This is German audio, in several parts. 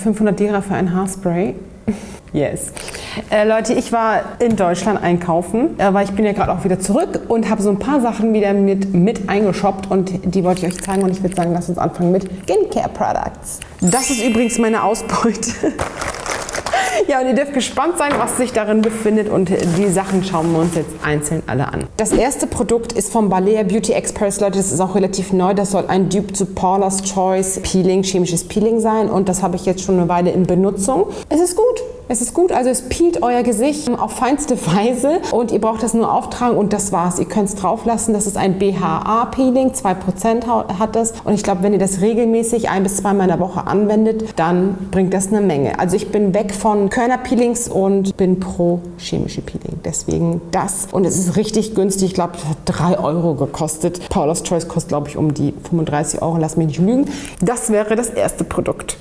500 Lira für ein Haarspray. Yes. Äh, Leute, ich war in Deutschland einkaufen, äh, weil ich bin ja gerade auch wieder zurück und habe so ein paar Sachen wieder mit, mit eingeshoppt und die wollte ich euch zeigen und ich würde sagen, lasst uns anfangen mit Skincare Products. Das ist übrigens meine Ausbeute. Ja, und ihr dürft gespannt sein, was sich darin befindet und die Sachen schauen wir uns jetzt einzeln alle an. Das erste Produkt ist vom Balea Beauty Experts, Leute, das ist auch relativ neu. Das soll ein Dupe zu Paula's Choice Peeling, chemisches Peeling sein und das habe ich jetzt schon eine Weile in Benutzung. Es ist gut. Es ist gut, also es peelt euer Gesicht auf feinste Weise und ihr braucht das nur auftragen und das war's. Ihr könnt es drauf lassen. Das ist ein BHA-Peeling, 2% hat das und ich glaube, wenn ihr das regelmäßig ein bis zweimal in der Woche anwendet, dann bringt das eine Menge. Also ich bin weg von Körnerpeelings und bin pro chemische Peeling. Deswegen das und es ist richtig günstig. Ich glaube, das hat 3 Euro gekostet. Paula's Choice kostet, glaube ich, um die 35 Euro. Lass mich nicht lügen. Das wäre das erste Produkt.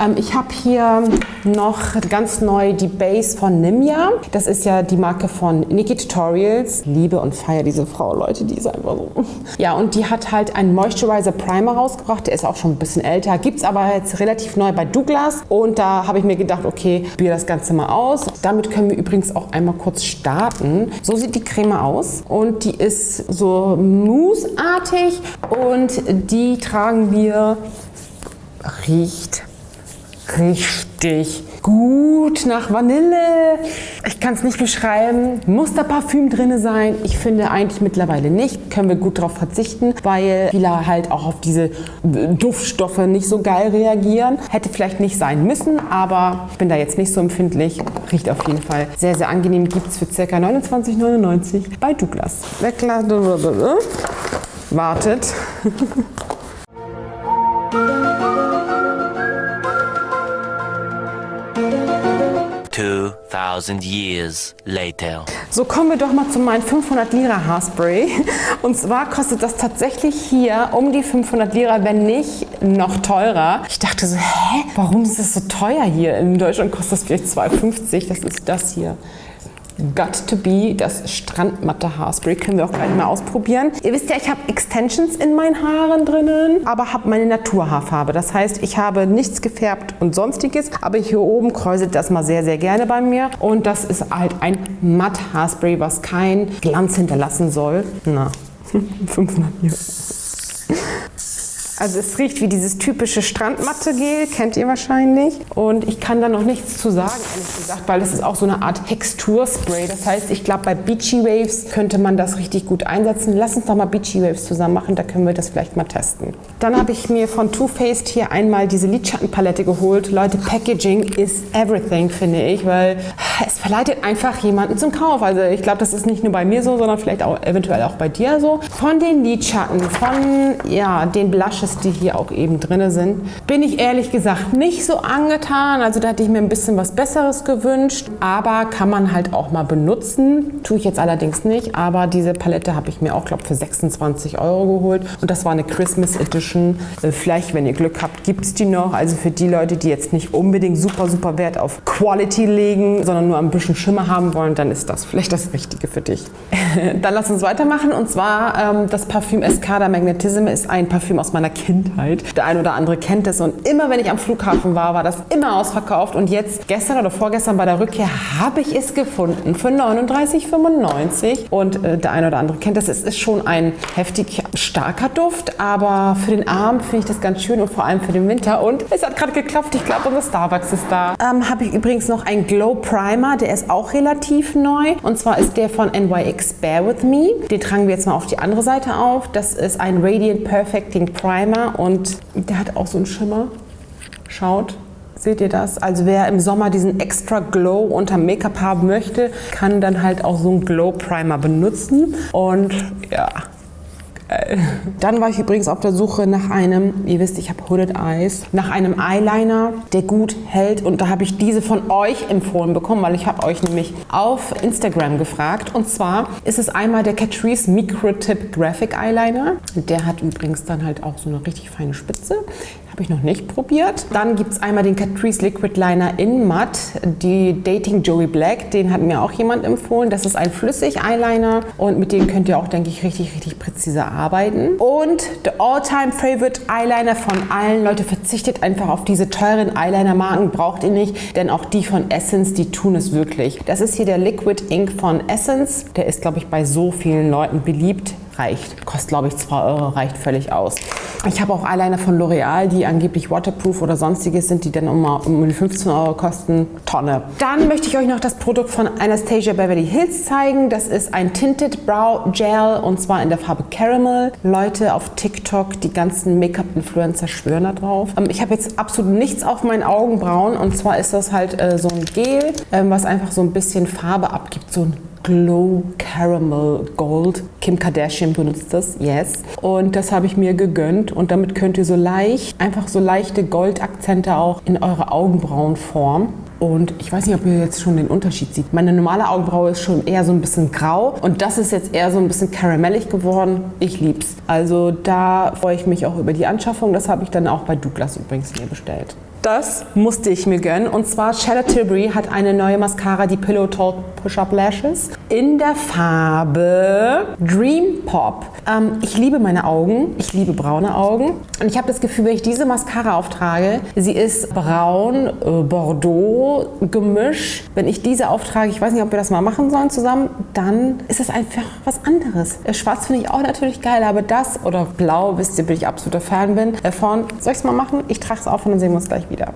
Ähm, ich habe hier noch ganz neu die Base von Nimya. Das ist ja die Marke von Nikki Tutorials. Liebe und feiere diese Frau, Leute, die ist einfach so. Ja, und die hat halt einen Moisturizer Primer rausgebracht. Der ist auch schon ein bisschen älter. Gibt es aber jetzt relativ neu bei Douglas. Und da habe ich mir gedacht, okay, probiere das Ganze mal aus. Damit können wir übrigens auch einmal kurz starten. So sieht die Creme aus. Und die ist so mousseartig. Und die tragen wir, riecht richtig gut nach Vanille. Ich kann es nicht beschreiben. Muss da Parfüm drin sein? Ich finde eigentlich mittlerweile nicht. Können wir gut darauf verzichten, weil viele halt auch auf diese Duftstoffe nicht so geil reagieren. Hätte vielleicht nicht sein müssen, aber ich bin da jetzt nicht so empfindlich. Riecht auf jeden Fall sehr, sehr angenehm. Gibt es für ca. 29,99 bei Douglas. Wartet. So kommen wir doch mal zu meinem 500 Lira Haarspray. Und zwar kostet das tatsächlich hier um die 500 Lira, wenn nicht noch teurer. Ich dachte so, hä, warum ist das so teuer hier? In Deutschland kostet das vielleicht 2,50. Das ist das hier. Got to Be, das Strandmatte Haarspray. Können wir auch gleich mal ausprobieren. Ihr wisst ja, ich habe Extensions in meinen Haaren drinnen, aber habe meine Naturhaarfarbe. Das heißt, ich habe nichts gefärbt und sonstiges, aber hier oben kräuselt das mal sehr, sehr gerne bei mir. Und das ist halt ein Matt Haarspray, was kein Glanz hinterlassen soll. Na, 500 Euro. Also es riecht wie dieses typische Strandmatte-Gel, kennt ihr wahrscheinlich. Und ich kann da noch nichts zu sagen, ehrlich gesagt, weil das ist auch so eine Art Texturspray. Das heißt, ich glaube, bei Beachy Waves könnte man das richtig gut einsetzen. Lass uns doch mal Beachy Waves zusammen machen, da können wir das vielleicht mal testen. Dann habe ich mir von Too Faced hier einmal diese Lidschattenpalette geholt. Leute, Packaging is everything, finde ich, weil es verleitet einfach jemanden zum Kauf. Also ich glaube, das ist nicht nur bei mir so, sondern vielleicht auch eventuell auch bei dir so. Von den Lidschatten, von ja, den Blushes, Blushes, die hier auch eben drin sind, bin ich ehrlich gesagt nicht so angetan. Also da hätte ich mir ein bisschen was Besseres gewünscht. Aber kann man halt auch mal benutzen. Tue ich jetzt allerdings nicht. Aber diese Palette habe ich mir auch, glaube ich, für 26 Euro geholt. Und das war eine Christmas Edition. Äh, vielleicht, wenn ihr Glück habt, gibt es die noch. Also für die Leute, die jetzt nicht unbedingt super, super Wert auf Quality legen, sondern nur ein bisschen Schimmer haben wollen, dann ist das vielleicht das Richtige für dich. dann lass uns weitermachen. Und zwar ähm, das Parfüm Escada Magnetism ist ein Parfüm aus meiner Kindheit. Der ein oder andere kennt es und immer wenn ich am Flughafen war, war das immer ausverkauft und jetzt gestern oder vorgestern bei der Rückkehr habe ich es gefunden für 39,95 und äh, der ein oder andere kennt es. Es ist schon ein heftig starker Duft, aber für den Abend finde ich das ganz schön und vor allem für den Winter und es hat gerade geklappt. Ich glaube, unser Starbucks ist da. Ähm, habe ich übrigens noch einen Glow Primer, der ist auch relativ neu und zwar ist der von NYX Bear With Me. Den tragen wir jetzt mal auf die andere Seite auf. Das ist ein Radiant Perfecting Primer Primer und der hat auch so einen Schimmer. Schaut, seht ihr das? Also wer im Sommer diesen extra Glow unter Make-up haben möchte, kann dann halt auch so einen Glow Primer benutzen. Und ja, dann war ich übrigens auf der Suche nach einem, ihr wisst, ich habe Hooded Eyes, nach einem Eyeliner, der gut hält. Und da habe ich diese von euch empfohlen bekommen, weil ich habe euch nämlich auf Instagram gefragt. Und zwar ist es einmal der Catrice Micro Tip Graphic Eyeliner. Der hat übrigens dann halt auch so eine richtig feine Spitze Habe ich noch nicht probiert. Dann gibt es einmal den Catrice Liquid Liner in Matt, die Dating Joey Black. Den hat mir auch jemand empfohlen. Das ist ein Flüssig-Eyeliner und mit dem könnt ihr auch, denke ich, richtig, richtig präzise arbeiten. Und der All-Time Favorite Eyeliner von allen. Leute, verzichtet einfach auf diese teuren Eyeliner-Marken. Braucht ihr nicht, denn auch die von Essence, die tun es wirklich. Das ist hier der Liquid Ink von Essence. Der ist, glaube ich, bei so vielen Leuten beliebt reicht. Kostet, glaube ich, 2 Euro, reicht völlig aus. Ich habe auch Eyeliner von L'Oreal, die angeblich waterproof oder sonstiges sind, die dann um, um 15 Euro kosten. Tonne. Dann möchte ich euch noch das Produkt von Anastasia Beverly Hills zeigen. Das ist ein Tinted Brow Gel und zwar in der Farbe Caramel. Leute auf TikTok, die ganzen Make-up-Influencer schwören da drauf. Ähm, ich habe jetzt absolut nichts auf meinen Augenbrauen und zwar ist das halt äh, so ein Gel, ähm, was einfach so ein bisschen Farbe abgibt, so ein Glow Caramel Gold. Kim Kardashian benutzt das, yes. Und das habe ich mir gegönnt und damit könnt ihr so leicht, einfach so leichte Goldakzente auch in eure Augenbrauen formen. Und ich weiß nicht, ob ihr jetzt schon den Unterschied seht. Meine normale Augenbraue ist schon eher so ein bisschen grau und das ist jetzt eher so ein bisschen karamellig geworden. Ich lieb's. Also da freue ich mich auch über die Anschaffung. Das habe ich dann auch bei Douglas übrigens mir bestellt. Das musste ich mir gönnen. Und zwar Charlotte Tilbury hat eine neue Mascara, die Pillow Talk Push-Up Lashes, in der Farbe Dream Pop. Ähm, ich liebe meine Augen. Ich liebe braune Augen. Und ich habe das Gefühl, wenn ich diese Mascara auftrage, sie ist braun, äh, Bordeaux, Gemisch. Wenn ich diese auftrage, ich weiß nicht, ob wir das mal machen sollen zusammen, dann ist es einfach was anderes. Äh, schwarz finde ich auch natürlich geil, aber das oder blau, wisst ihr, bin ich absoluter Fan bin, davon. Soll ich es mal machen? Ich trage es auf und dann sehen wir uns gleich wieder wieder.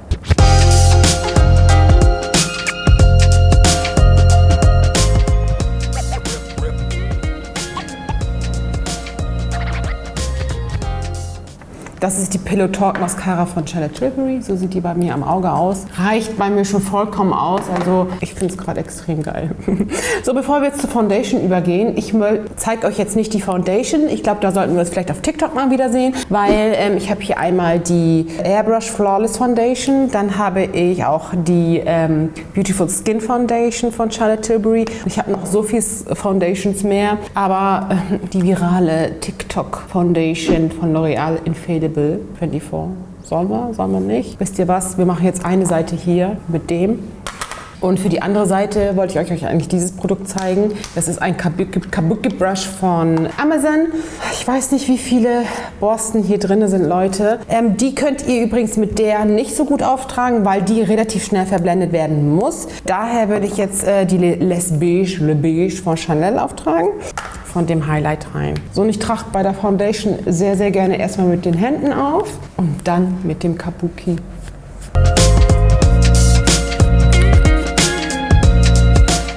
Das ist die Pillow Talk Mascara von Charlotte Tilbury. So sieht die bei mir am Auge aus. Reicht bei mir schon vollkommen aus. Also ich finde es gerade extrem geil. so, bevor wir jetzt zur Foundation übergehen, ich zeige euch jetzt nicht die Foundation. Ich glaube, da sollten wir es vielleicht auf TikTok mal wieder sehen, weil ähm, ich habe hier einmal die Airbrush Flawless Foundation. Dann habe ich auch die ähm, Beautiful Skin Foundation von Charlotte Tilbury. Ich habe noch so viele Foundations mehr, aber äh, die virale TikTok Foundation von L'Oreal Infallible Edible 24. Sollen wir? Sollen wir nicht? Wisst ihr was? Wir machen jetzt eine Seite hier mit dem. Und für die andere Seite wollte ich euch eigentlich dieses Produkt zeigen. Das ist ein Kabuki, Kabuki Brush von Amazon. Ich weiß nicht, wie viele Borsten hier drin sind, Leute. Ähm, die könnt ihr übrigens mit der nicht so gut auftragen, weil die relativ schnell verblendet werden muss. Daher würde ich jetzt äh, die Les Beige, Le Beige von Chanel auftragen von dem Highlight rein. So, und ich trage bei der Foundation sehr, sehr gerne erstmal mit den Händen auf und dann mit dem Kabuki.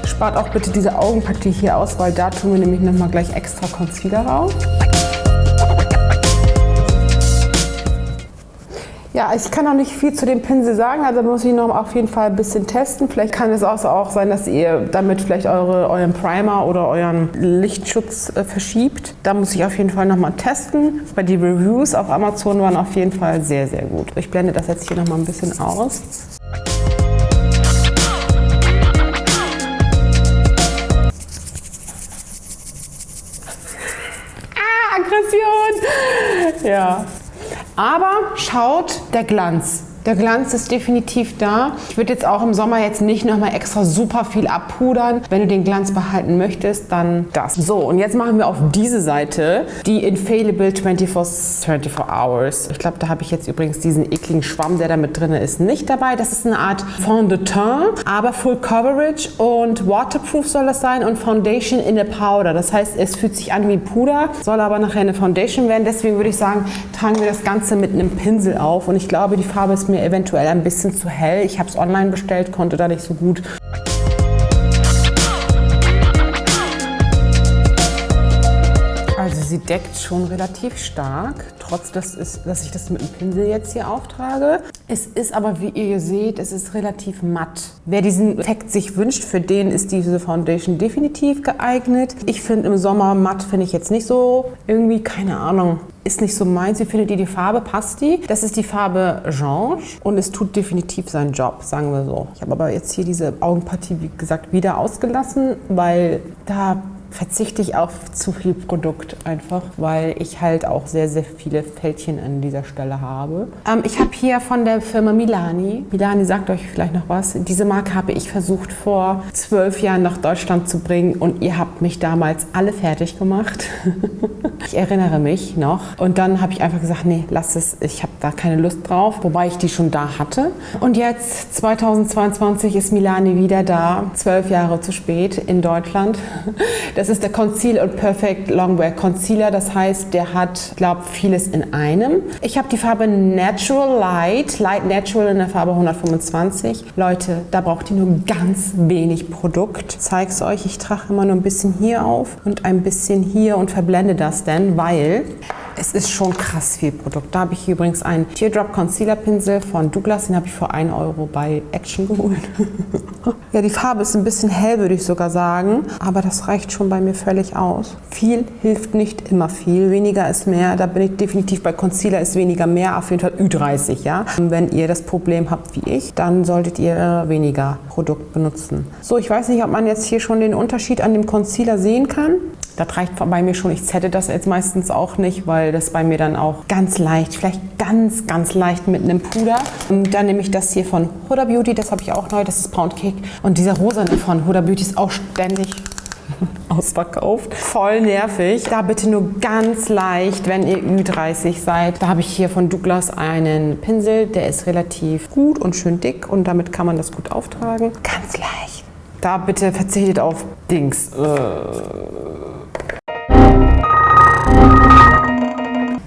Spart auch bitte diese Augenpartie hier aus, weil da tun wir nämlich nochmal gleich extra Concealer rauf. Ja, ich kann noch nicht viel zu dem Pinsel sagen, also muss ich noch auf jeden Fall ein bisschen testen. Vielleicht kann es auch sein, dass ihr damit vielleicht eure, euren Primer oder euren Lichtschutz äh, verschiebt. Da muss ich auf jeden Fall nochmal testen. Weil die Reviews auf Amazon waren auf jeden Fall sehr, sehr gut. Ich blende das jetzt hier nochmal ein bisschen aus. Ah, Aggression! Ja, aber schaut der Glanz. Der Glanz ist definitiv da. Ich würde jetzt auch im Sommer jetzt nicht nochmal extra super viel abpudern. Wenn du den Glanz behalten möchtest, dann das. So, und jetzt machen wir auf diese Seite die Infallible 24, 24 Hours. Ich glaube, da habe ich jetzt übrigens diesen ekligen Schwamm, der da mit drin ist, nicht dabei. Das ist eine Art Fond de Teint, aber Full Coverage und Waterproof soll das sein und Foundation in a Powder. Das heißt, es fühlt sich an wie Puder, soll aber nachher eine Foundation werden. Deswegen würde ich sagen, tragen wir das Ganze mit einem Pinsel auf. Und ich glaube, die Farbe ist mir eventuell ein bisschen zu hell. Ich habe es online bestellt, konnte da nicht so gut. Deckt schon relativ stark, trotz dass, es, dass ich das mit dem Pinsel jetzt hier auftrage. Es ist aber, wie ihr seht, es ist relativ matt. Wer diesen Effekt sich wünscht, für den ist diese Foundation definitiv geeignet. Ich finde im Sommer matt finde ich jetzt nicht so irgendwie, keine Ahnung ist nicht so meins. Wie findet ihr die Farbe? Passt die? Das ist die Farbe Jange und es tut definitiv seinen Job, sagen wir so. Ich habe aber jetzt hier diese Augenpartie, wie gesagt, wieder ausgelassen, weil da verzichte ich auf zu viel Produkt einfach, weil ich halt auch sehr, sehr viele Fältchen an dieser Stelle habe. Ähm, ich habe hier von der Firma Milani, Milani sagt euch vielleicht noch was, diese Marke habe ich versucht vor zwölf Jahren nach Deutschland zu bringen und ihr habt mich damals alle fertig gemacht. ich erinnere mich noch. Und dann habe ich einfach gesagt, nee, lass es, ich habe da keine Lust drauf, wobei ich die schon da hatte. Und jetzt 2022 ist Milani wieder da, zwölf Jahre zu spät in Deutschland. Das ist der Conceal und Perfect Longwear Concealer. Das heißt, der hat, glaube vieles in einem. Ich habe die Farbe Natural Light, Light Natural in der Farbe 125. Leute, da braucht ihr nur ganz wenig Produkt. Ich zeige es euch. Ich trage immer nur ein bisschen hier auf und ein bisschen hier und verblende das dann, weil es ist schon krass viel Produkt. Da habe ich übrigens einen Teardrop Concealer Pinsel von Douglas. Den habe ich für 1 Euro bei Action geholt. ja, die Farbe ist ein bisschen hell, würde ich sogar sagen. Aber das reicht schon bei mir völlig aus. Viel hilft nicht immer viel. Weniger ist mehr. Da bin ich definitiv bei Concealer ist weniger mehr. Auf jeden Fall Ü30, ja. Und wenn ihr das Problem habt wie ich, dann solltet ihr weniger Produkt benutzen. So, ich weiß nicht, ob man jetzt hier schon den Unterschied an dem Concealer sehen kann. Das reicht bei mir schon. Ich zette das jetzt meistens auch nicht, weil das bei mir dann auch ganz leicht, vielleicht ganz, ganz leicht mit einem Puder. Und dann nehme ich das hier von Huda Beauty, das habe ich auch neu, das ist Pound Cake. Und dieser rosane von Huda Beauty ist auch ständig ausverkauft. Voll nervig. Da bitte nur ganz leicht, wenn ihr Ü30 seid. Da habe ich hier von Douglas einen Pinsel, der ist relativ gut und schön dick und damit kann man das gut auftragen. Ganz leicht. Da bitte verzichtet auf Dings. Äh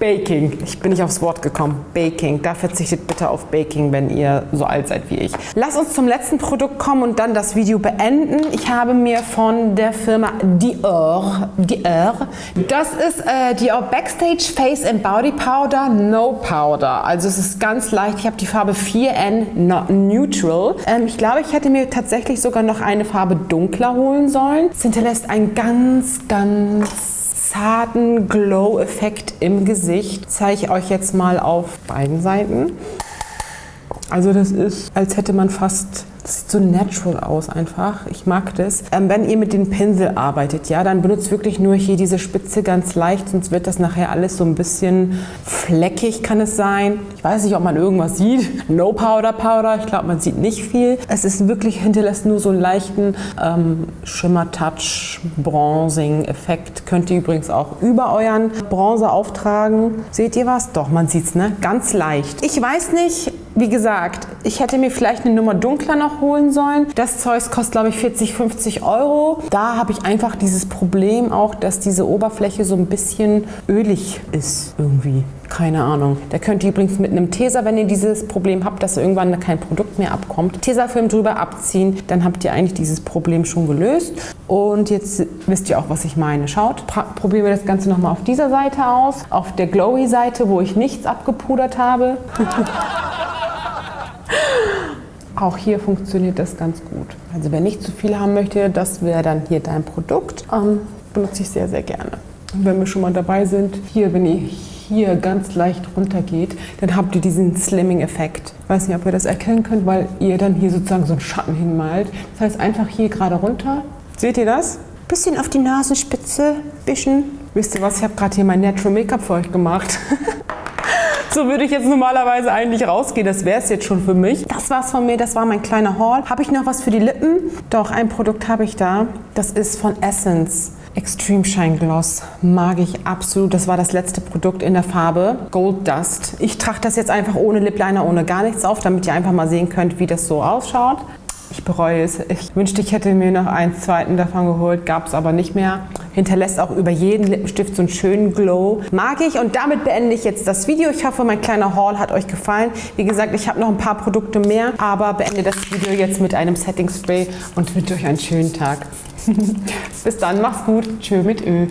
Baking. Ich bin nicht aufs Wort gekommen. Baking. Da verzichtet bitte auf Baking, wenn ihr so alt seid wie ich. Lass uns zum letzten Produkt kommen und dann das Video beenden. Ich habe mir von der Firma Dior, Dior, das ist äh, Dior Backstage Face and Body Powder No Powder. Also es ist ganz leicht. Ich habe die Farbe 4N Neutral. Ähm, ich glaube, ich hätte mir tatsächlich sogar noch eine Farbe dunkler holen sollen. Es hinterlässt ein ganz, ganz zarten Glow-Effekt im Gesicht. Zeige ich euch jetzt mal auf beiden Seiten. Also das ist, als hätte man fast das sieht so natural aus einfach. Ich mag das. Ähm, wenn ihr mit dem Pinsel arbeitet, ja, dann benutzt wirklich nur hier diese Spitze ganz leicht, sonst wird das nachher alles so ein bisschen fleckig kann es sein. Ich weiß nicht, ob man irgendwas sieht. No Powder Powder, ich glaube, man sieht nicht viel. Es ist wirklich, hinterlässt nur so einen leichten ähm, Schimmer-Touch, Bronzing-Effekt. Könnt ihr übrigens auch über euren Bronzer auftragen. Seht ihr was? Doch, man sieht es, ne? Ganz leicht. Ich weiß nicht, wie gesagt, ich hätte mir vielleicht eine Nummer dunkler noch holen sollen. Das Zeug kostet, glaube ich, 40, 50 Euro. Da habe ich einfach dieses Problem auch, dass diese Oberfläche so ein bisschen ölig ist irgendwie. Keine Ahnung. Da könnt ihr übrigens mit einem Tesa, wenn ihr dieses Problem habt, dass irgendwann kein Produkt mehr abkommt, Tesafilm drüber abziehen, dann habt ihr eigentlich dieses Problem schon gelöst. Und jetzt wisst ihr auch, was ich meine. Schaut, probieren wir das Ganze nochmal auf dieser Seite aus. Auf der Glowy-Seite, wo ich nichts abgepudert habe. Auch hier funktioniert das ganz gut. Also wer nicht zu viel haben möchte, das wäre dann hier dein Produkt. Ähm, benutze ich sehr, sehr gerne. Und wenn wir schon mal dabei sind, hier, wenn ihr hier ganz leicht runter geht, dann habt ihr diesen Slimming-Effekt. Ich weiß nicht, ob ihr das erkennen könnt, weil ihr dann hier sozusagen so einen Schatten hinmalt. Das heißt einfach hier gerade runter. Seht ihr das? Bisschen auf die Nasenspitze, bisschen. Wisst ihr was, ich habe gerade hier mein Natural Make-up für euch gemacht. So würde ich jetzt normalerweise eigentlich rausgehen. Das wäre es jetzt schon für mich. Das war's von mir. Das war mein kleiner Haul. Habe ich noch was für die Lippen? Doch, ein Produkt habe ich da. Das ist von Essence. Extreme Shine Gloss mag ich absolut. Das war das letzte Produkt in der Farbe Gold Dust. Ich trage das jetzt einfach ohne Lip Liner, ohne gar nichts auf, damit ihr einfach mal sehen könnt, wie das so ausschaut. Ich bereue es. Ich wünschte, ich hätte mir noch einen zweiten davon geholt, gab es aber nicht mehr. Hinterlässt auch über jeden Lippenstift so einen schönen Glow. Mag ich und damit beende ich jetzt das Video. Ich hoffe, mein kleiner Haul hat euch gefallen. Wie gesagt, ich habe noch ein paar Produkte mehr, aber beende das Video jetzt mit einem Setting Spray und wünsche euch einen schönen Tag. Bis dann, macht's gut. Tschö mit Ö.